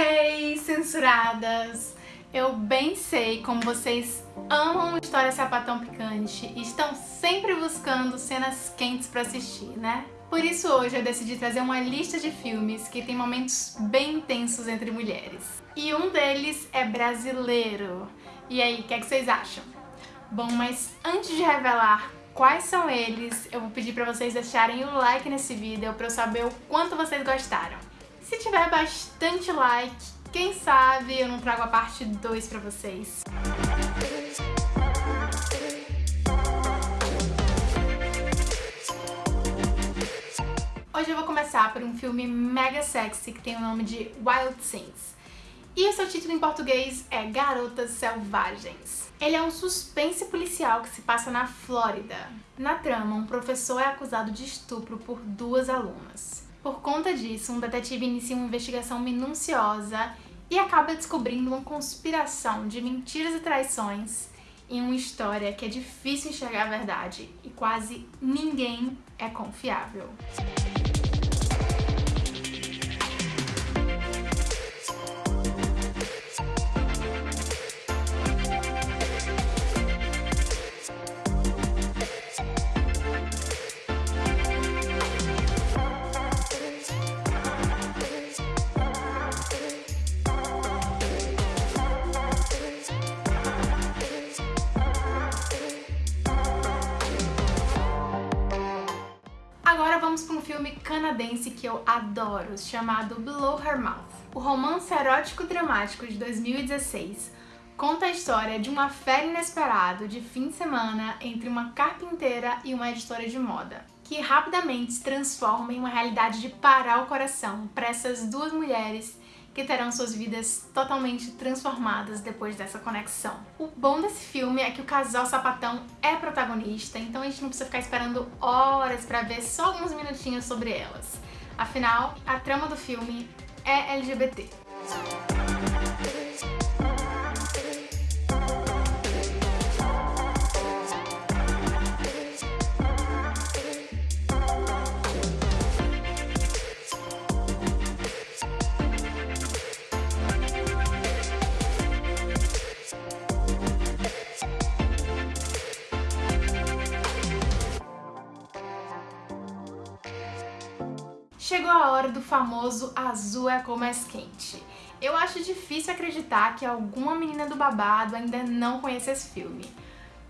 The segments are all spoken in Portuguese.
Hey, censuradas! Eu bem sei como vocês amam história sapatão picante e estão sempre buscando cenas quentes pra assistir, né? Por isso hoje eu decidi trazer uma lista de filmes que tem momentos bem intensos entre mulheres. E um deles é brasileiro. E aí, o que, é que vocês acham? Bom, mas antes de revelar quais são eles, eu vou pedir pra vocês deixarem o like nesse vídeo pra eu saber o quanto vocês gostaram. Se tiver bastante like, quem sabe eu não trago a parte 2 pra vocês. Hoje eu vou começar por um filme mega sexy que tem o nome de Wild Things. E o seu título em português é Garotas Selvagens. Ele é um suspense policial que se passa na Flórida. Na trama, um professor é acusado de estupro por duas alunas. Por conta disso, um detetive inicia uma investigação minuciosa e acaba descobrindo uma conspiração de mentiras e traições em uma história que é difícil enxergar a verdade e quase ninguém é confiável. Agora vamos para um filme canadense que eu adoro, chamado Below Her Mouth. O romance erótico dramático de 2016 conta a história de uma fé inesperado de fim de semana entre uma carpinteira e uma editora de moda, que rapidamente se transforma em uma realidade de parar o coração para essas duas mulheres que terão suas vidas totalmente transformadas depois dessa conexão. O bom desse filme é que o casal sapatão é protagonista, então a gente não precisa ficar esperando horas pra ver só alguns minutinhos sobre elas. Afinal, a trama do filme é LGBT. Chegou a hora do famoso azul é cor mais quente. Eu acho difícil acreditar que alguma menina do babado ainda não conhece esse filme.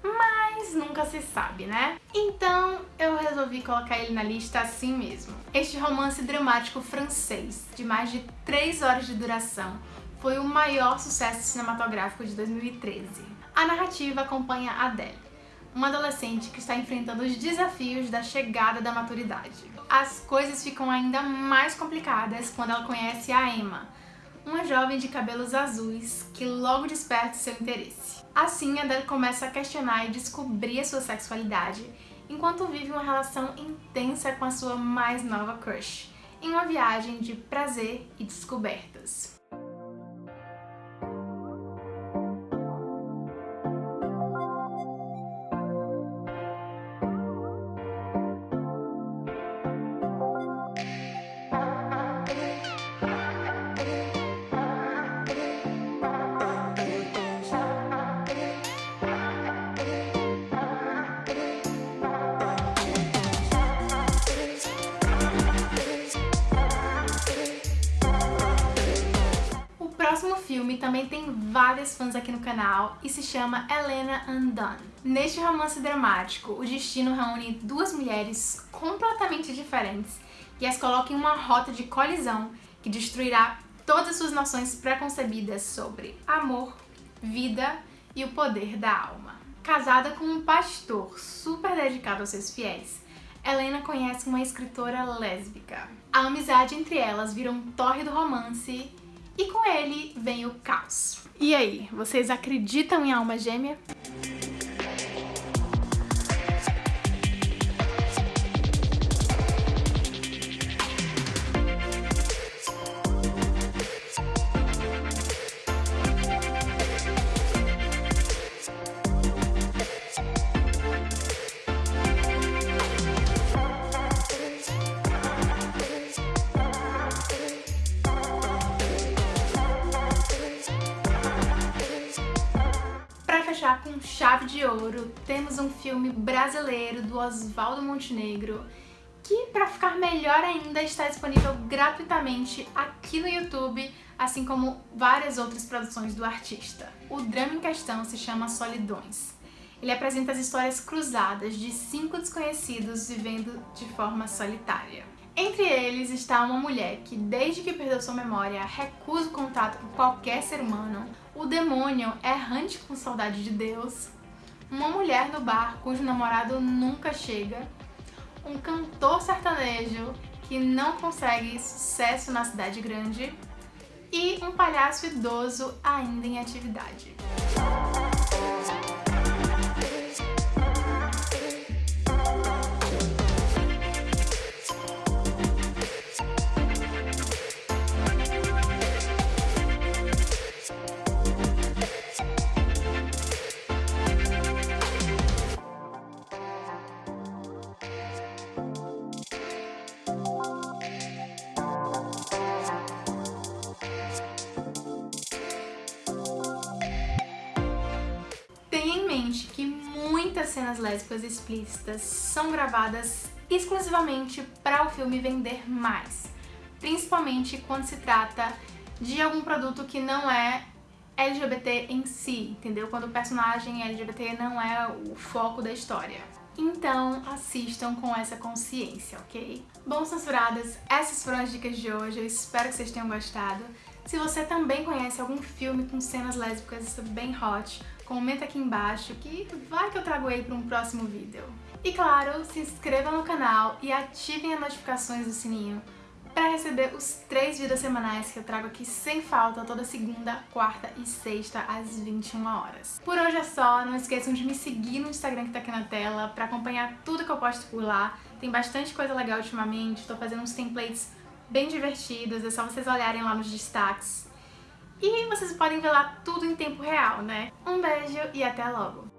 Mas nunca se sabe, né? Então eu resolvi colocar ele na lista assim mesmo. Este romance dramático francês, de mais de 3 horas de duração, foi o maior sucesso cinematográfico de 2013. A narrativa acompanha Adele, uma adolescente que está enfrentando os desafios da chegada da maturidade as coisas ficam ainda mais complicadas quando ela conhece a Emma, uma jovem de cabelos azuis que logo desperta seu interesse. Assim, Adele começa a questionar e descobrir a sua sexualidade, enquanto vive uma relação intensa com a sua mais nova crush, em uma viagem de prazer e descobertas. Próximo filme também tem várias fãs aqui no canal e se chama Helena Undone. Neste romance dramático, o destino reúne duas mulheres completamente diferentes e as coloca em uma rota de colisão que destruirá todas as suas noções preconcebidas sobre amor, vida e o poder da alma. Casada com um pastor super dedicado aos seus fiéis, Helena conhece uma escritora lésbica. A amizade entre elas vira um torre do romance e com ele vem o caos. E aí, vocês acreditam em alma gêmea? Chave de ouro, temos um filme brasileiro do Oswaldo Montenegro, que para ficar melhor ainda está disponível gratuitamente aqui no YouTube, assim como várias outras produções do artista. O drama em questão se chama Solidões. Ele apresenta as histórias cruzadas de cinco desconhecidos vivendo de forma solitária. Entre eles está uma mulher que, desde que perdeu sua memória, recusa o contato com qualquer ser humano, o demônio errante com saudade de Deus, uma mulher no bar cujo namorado nunca chega, um cantor sertanejo que não consegue sucesso na cidade grande. E um palhaço idoso ainda em atividade. Muitas cenas lésbicas explícitas são gravadas exclusivamente para o filme vender mais, principalmente quando se trata de algum produto que não é LGBT em si, entendeu? Quando o personagem LGBT não é o foco da história. Então assistam com essa consciência, ok? Bom, censuradas, essas foram as dicas de hoje, eu espero que vocês tenham gostado. Se você também conhece algum filme com cenas lésbicas bem hot, comenta aqui embaixo que vai que eu trago ele para um próximo vídeo. E claro, se inscreva no canal e ativem as notificações do sininho para receber os três vídeos semanais que eu trago aqui sem falta toda segunda, quarta e sexta às 21 horas. Por hoje é só, não esqueçam de me seguir no Instagram que tá aqui na tela para acompanhar tudo que eu posto por lá. Tem bastante coisa legal ultimamente, estou fazendo uns templates bem divertidos, é só vocês olharem lá nos destaques. E vocês podem ver lá tudo em tempo real, né? Um beijo e até logo!